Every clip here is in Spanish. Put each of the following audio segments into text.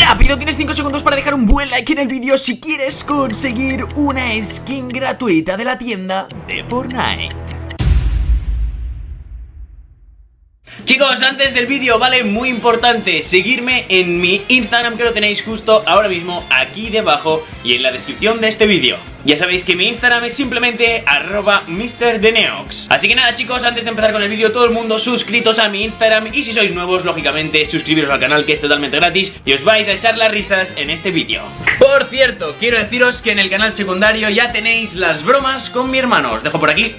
rápido, tienes 5 segundos para dejar un buen like en el vídeo si quieres conseguir una skin gratuita de la tienda de Fortnite. Chicos, antes del vídeo, vale, muy importante, seguirme en mi Instagram que lo tenéis justo ahora mismo aquí debajo y en la descripción de este vídeo. Ya sabéis que mi Instagram es simplemente arroba MrDeneox Así que nada chicos, antes de empezar con el vídeo todo el mundo suscritos a mi Instagram Y si sois nuevos, lógicamente suscribiros al canal que es totalmente gratis Y os vais a echar las risas en este vídeo. Por cierto, quiero deciros que en el canal secundario ya tenéis las bromas con mi hermano. Os dejo por aquí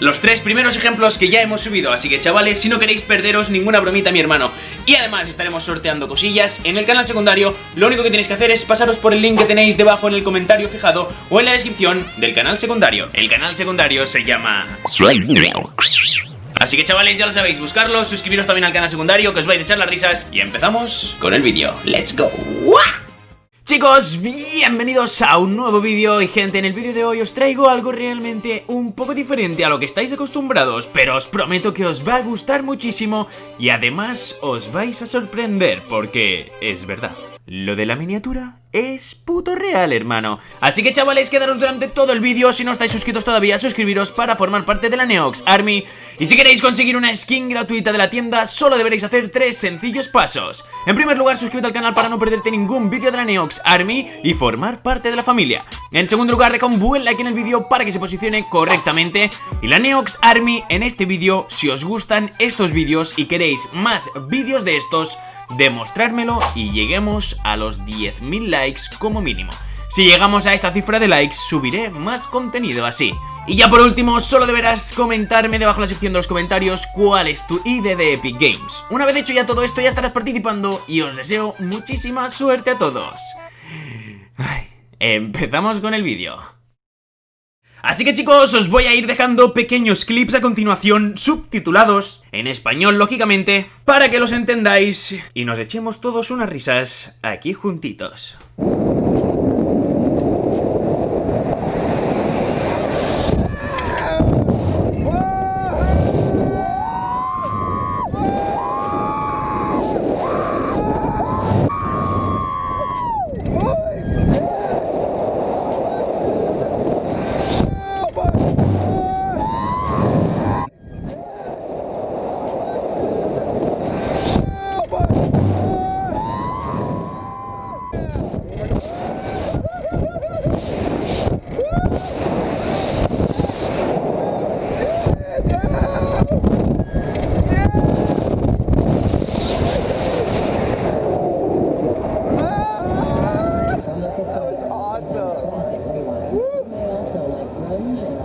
los tres primeros ejemplos que ya hemos subido Así que chavales, si no queréis perderos ninguna bromita mi hermano. Y además estaremos sorteando cosillas en el canal secundario. Lo único que tenéis que hacer es pasaros por el link que tenéis debajo en el comentario fijado O en la descripción del canal secundario. El canal secundario se llama... Así que chavales, ya lo sabéis, buscarlo, suscribiros también al canal secundario Que os vais a echar las risas Y empezamos con el vídeo. ¡Let's go! Chicos, bienvenidos a un nuevo vídeo. Y gente, en el vídeo de hoy os traigo algo realmente un poco diferente a lo que estáis acostumbrados Pero os prometo que os va a gustar muchísimo y además os vais a sorprender porque es verdad lo de la miniatura es puto real, hermano. Así que chavales, quedaros durante todo el vídeo. Si no estáis suscritos todavía, suscribiros para formar parte de la Neox Army. Y si queréis conseguir una skin gratuita de la tienda, solo deberéis hacer tres sencillos pasos. En primer lugar, suscríbete al canal para no perderte ningún vídeo de la Neox Army y formar parte de la familia. En segundo lugar, deja un buen like en el vídeo para que se posicione correctamente. Y la Neox Army en este vídeo, si os gustan estos vídeos y queréis más vídeos de estos demostrármelo y lleguemos a los 10.000 likes como mínimo. Si llegamos a esta cifra de likes, subiré más contenido así. Y ya por último, solo deberás comentarme debajo en la sección de los comentarios cuál es tu ID de Epic Games. Una vez hecho ya todo esto, ya estarás participando y os deseo muchísima suerte a todos. empezamos con el vídeo. Así que chicos, os voy a ir dejando pequeños clips a continuación, subtitulados, en español lógicamente, para que los entendáis y nos echemos todos unas risas aquí juntitos.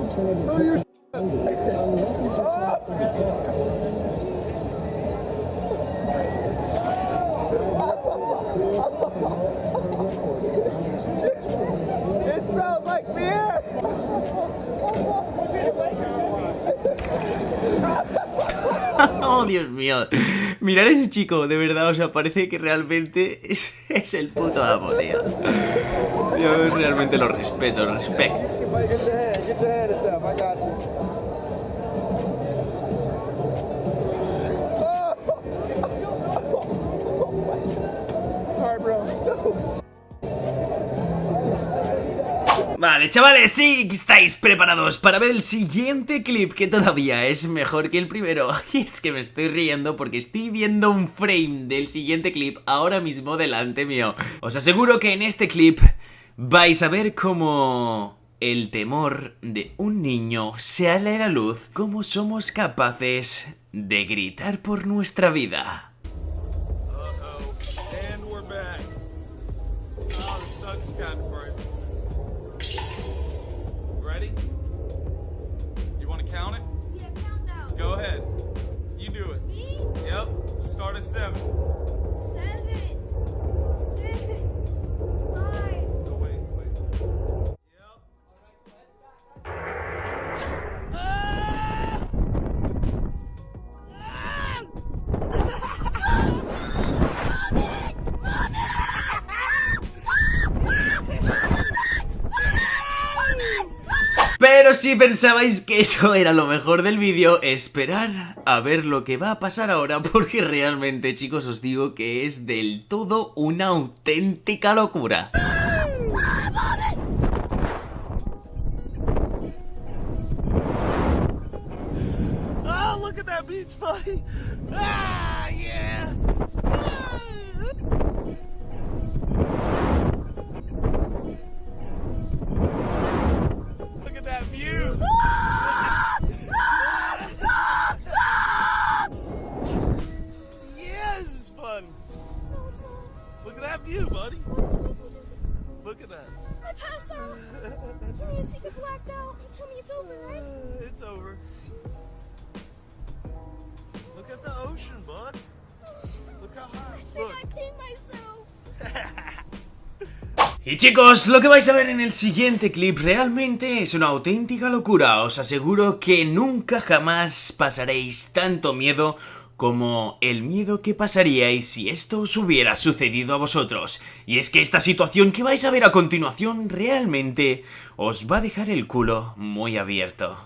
oh, Dios mío. Mirar ese chico, de verdad, o sea, parece que realmente es, es el puto amo, tío. Yo realmente lo respeto, respecto. Vale, chavales, sí, estáis preparados para ver el siguiente clip que todavía es mejor que el primero. Y es que me estoy riendo porque estoy viendo un frame del siguiente clip ahora mismo delante mío. Os aseguro que en este clip vais a ver cómo el temor de un niño sale a la luz, cómo somos capaces de gritar por nuestra vida. seven. Pero si pensabais que eso era lo mejor del vídeo, esperar a ver lo que va a pasar ahora, porque realmente, chicos, os digo que es del todo una auténtica locura. That beach, buddy. Ah. Look at that view, buddy. Look at that. I passed out. Can you see you blacked out? You tell me it's over, right? Uh, it's over. Look at the ocean, bud. Look how high. I think Look. I peed myself. Y chicos, lo que vais a ver en el siguiente clip realmente es una auténtica locura. Os aseguro que nunca jamás pasaréis tanto miedo como el miedo que pasaríais si esto os hubiera sucedido a vosotros. Y es que esta situación que vais a ver a continuación realmente os va a dejar el culo muy abierto.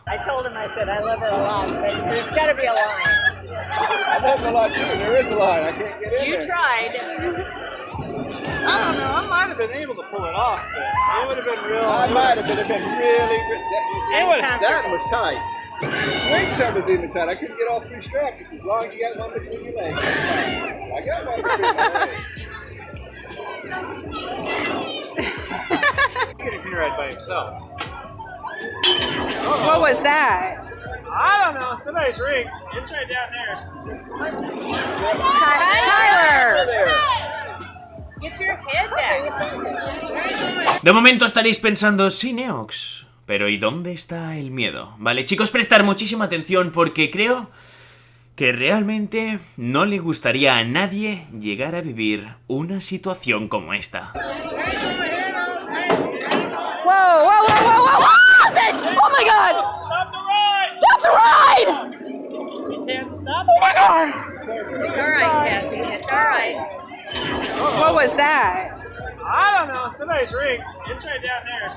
The. I couldn't get all three straps. As long as you got one between your legs. I got one between my legs. Ride by himself. What was that? I don't know. Somebody's ring. It's right down there. Tyler. Tyler. De momento estaréis pensando, sí, Neox, Pero ¿y dónde está el miedo? Vale, chicos, prestar muchísima atención porque creo que realmente no le gustaría a nadie llegar a vivir una situación como esta. Oh Oh. What was that? I don't know. Somebody's ring. It's right down there.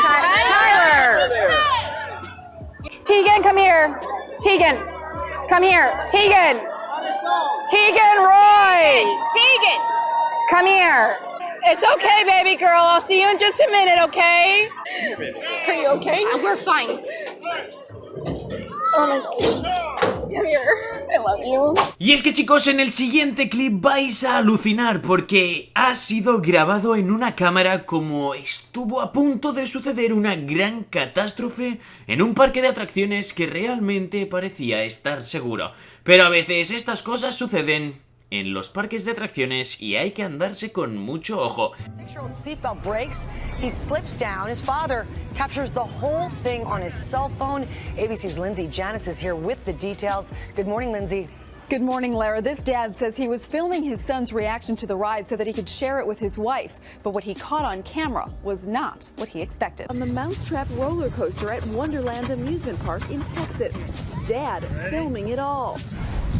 Ty- Tyler! Tegan, come here. Tegan, come here. Tegan! Tegan Roy! Tegan! Come here. It's okay, baby girl. I'll see you in just a minute, okay? Are you okay? Uh, we're fine. Oh my god. Y es que chicos, en el siguiente clip vais a alucinar porque ha sido grabado en una cámara como estuvo a punto de suceder una gran catástrofe en un parque de atracciones que realmente parecía estar seguro. Pero a veces estas cosas suceden en los parques de atracciones y hay que andarse con mucho ojo. Six-year-old seatbelt breaks. He slips down. His father captures the whole thing on his cell phone. ABC's Lindsay Janice is here with the details. Good morning, Lindsay. Good morning, Lara. This dad says he was filming his son's reaction to the ride so that he could share it with his wife. But what he caught on camera was not what he expected. on the Mousetrap roller coaster at Wonderland Amusement Park in Texas. Dad filming it all.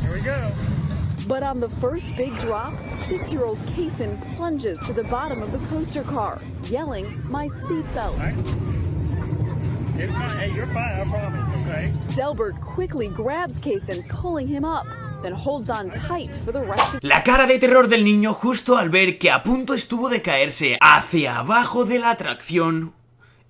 Here we go. But on the first big drop, six year old Kason plunges to the bottom of the coaster car, yelling, My seatbelt. It's fine. Hey, you're fine. I promise. Okay. Delbert quickly grabs Kason, pulling him up, then holds on tight for the rest of La cara de terror del niño justo al ver que a punto estuvo de caerse hacia abajo de la atracción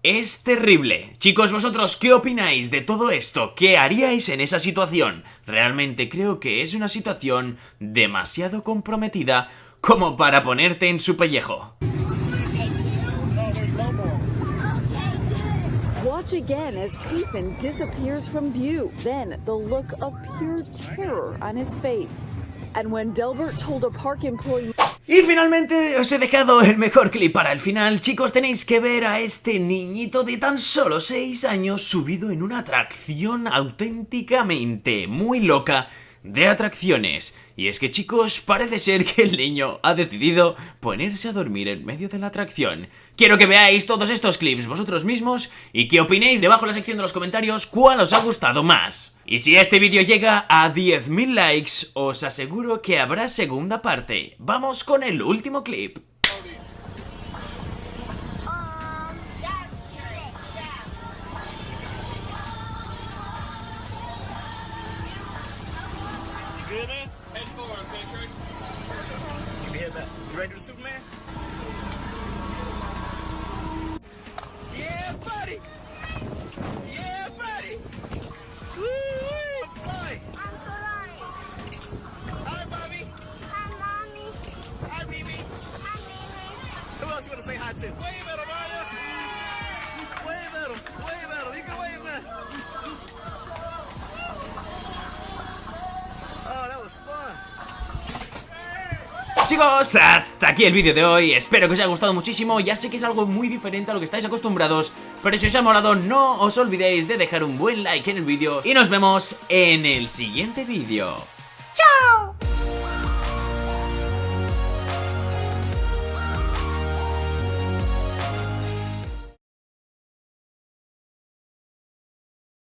es terrible. Chicos, vosotros, ¿qué opináis de todo esto? ¿Qué haríais en esa situación? Realmente creo que es una situación demasiado comprometida como para ponerte en su pellejo. Watch again as disappears from view. Then the look of pure terror on his face. Y finalmente os he dejado el mejor clip para el final. Chicos, tenéis que ver a este niñito de tan solo 6 años subido en una atracción auténticamente muy loca de atracciones. Y es que chicos, parece ser que el niño ha decidido ponerse a dormir en medio de la atracción. Quiero que veáis todos estos clips vosotros mismos y que opinéis debajo en la sección de los comentarios cuál os ha gustado más. Y si este vídeo llega a 10.000 likes, os aseguro que habrá segunda parte. Vamos con el último clip. You good, man? Head forward, okay, Trey? You hear that? You ready to the Superman? Yeah, buddy! Yeah, buddy! Woo! -wee. I'm flying! I'm flying! Hi, Bobby! Hi, Mommy! Hi, BB! Hi, BB! Who else you want to say hi to? Wait a minute! Chicos, hasta aquí el vídeo de hoy, espero que os haya gustado muchísimo, ya sé que es algo muy diferente a lo que estáis acostumbrados, pero si os ha molado no os olvidéis de dejar un buen like en el vídeo y nos vemos en el siguiente vídeo.